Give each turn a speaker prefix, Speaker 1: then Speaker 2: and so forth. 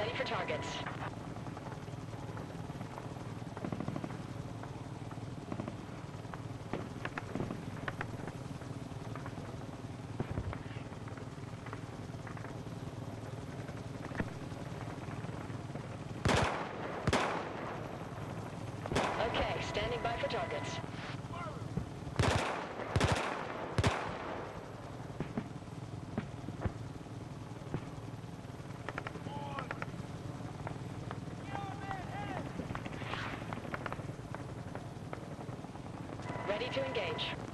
Speaker 1: Ready for targets. Ready to engage.